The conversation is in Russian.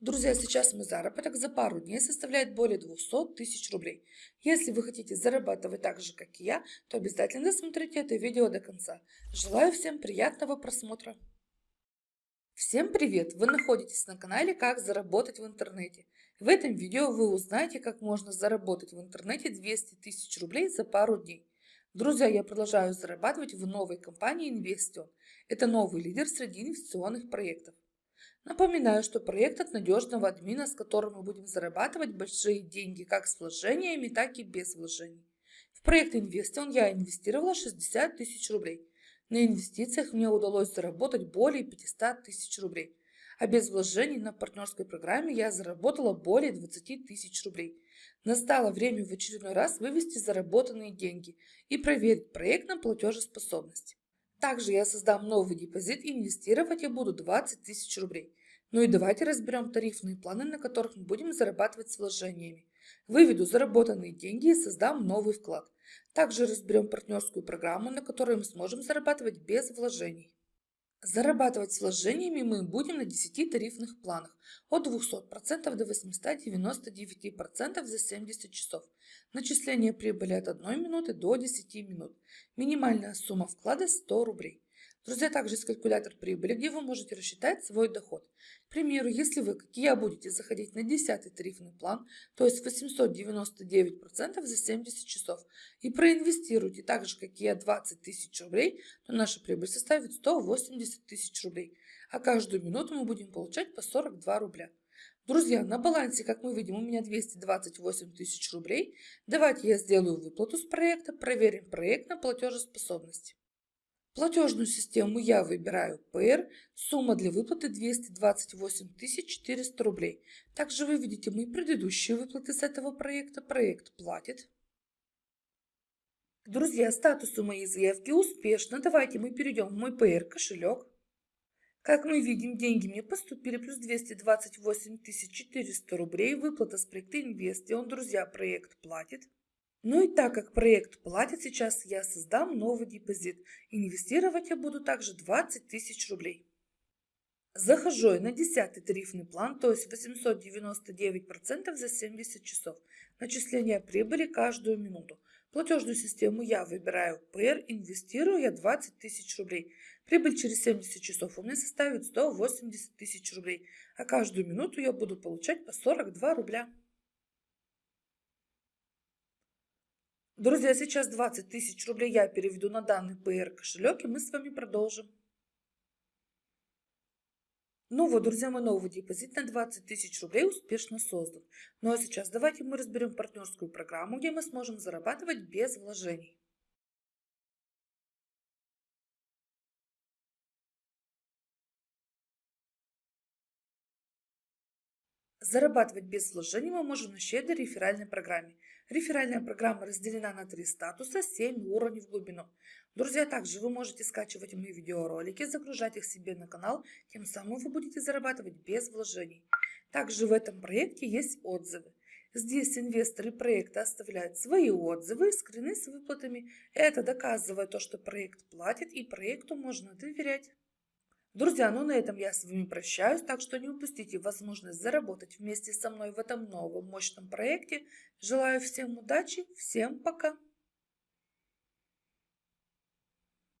Друзья, сейчас мой заработок за пару дней составляет более 200 тысяч рублей. Если вы хотите зарабатывать так же, как и я, то обязательно досмотрите это видео до конца. Желаю всем приятного просмотра. Всем привет! Вы находитесь на канале «Как заработать в интернете». В этом видео вы узнаете, как можно заработать в интернете 200 тысяч рублей за пару дней. Друзья, я продолжаю зарабатывать в новой компании Investion. Это новый лидер среди инвестиционных проектов. Напоминаю, что проект от надежного админа, с которым мы будем зарабатывать большие деньги как с вложениями, так и без вложений. В проект Investion я инвестировала 60 тысяч рублей. На инвестициях мне удалось заработать более 500 тысяч рублей. А без вложений на партнерской программе я заработала более 20 тысяч рублей. Настало время в очередной раз вывести заработанные деньги и проверить проект на платежеспособность. Также я создам новый депозит и инвестировать я буду 20 тысяч рублей. Ну и давайте разберем тарифные планы, на которых мы будем зарабатывать с вложениями. Выведу заработанные деньги и создам новый вклад. Также разберем партнерскую программу, на которой мы сможем зарабатывать без вложений. Зарабатывать с вложениями мы будем на 10 тарифных планах от 200% до 899% за 70 часов. Начисление прибыли от 1 минуты до 10 минут. Минимальная сумма вклада 100 рублей. Друзья, также есть калькулятор прибыли, где вы можете рассчитать свой доход. К примеру, если вы, как и я, будете заходить на 10 тарифный план, то есть 899% за 70 часов, и проинвестируете так же, как и я, 20 тысяч рублей, то наша прибыль составит 180 тысяч рублей, а каждую минуту мы будем получать по 42 рубля. Друзья, на балансе, как мы видим, у меня 228 тысяч рублей. Давайте я сделаю выплату с проекта, проверим проект на платежеспособность. Платежную систему я выбираю ПР, сумма для выплаты 228 400 рублей. Также вы видите мои предыдущие выплаты с этого проекта. Проект платит. Друзья, статус у моей заявки успешно. Давайте мы перейдем в мой ПР кошелек. Как мы видим, деньги мне поступили плюс 228 400 рублей. Выплата с проекта Инвестион. Друзья, проект платит. Ну и так как проект платит сейчас, я создам новый депозит. Инвестировать я буду также 20 тысяч рублей. Захожу я на 10 тарифный план, то есть 899% за 70 часов. Начисление прибыли каждую минуту. Платежную систему я выбираю ПР, инвестирую я 20 тысяч рублей. Прибыль через 70 часов у меня составит 180 тысяч рублей, а каждую минуту я буду получать по 42 рубля. Друзья, сейчас 20 тысяч рублей я переведу на данный PR кошелек, и мы с вами продолжим. Ну вот, друзья, мой новый депозит на 20 тысяч рублей успешно создан. Ну а сейчас давайте мы разберем партнерскую программу, где мы сможем зарабатывать без вложений. Зарабатывать без вложений мы можем на щедрой реферальной программе. Реферальная программа разделена на три статуса, 7 уровней в глубину. Друзья, также вы можете скачивать мои видеоролики, загружать их себе на канал, тем самым вы будете зарабатывать без вложений. Также в этом проекте есть отзывы. Здесь инвесторы проекта оставляют свои отзывы скрины с выплатами. Это доказывает то, что проект платит и проекту можно доверять. Друзья, ну на этом я с вами прощаюсь, так что не упустите возможность заработать вместе со мной в этом новом мощном проекте. Желаю всем удачи, всем пока!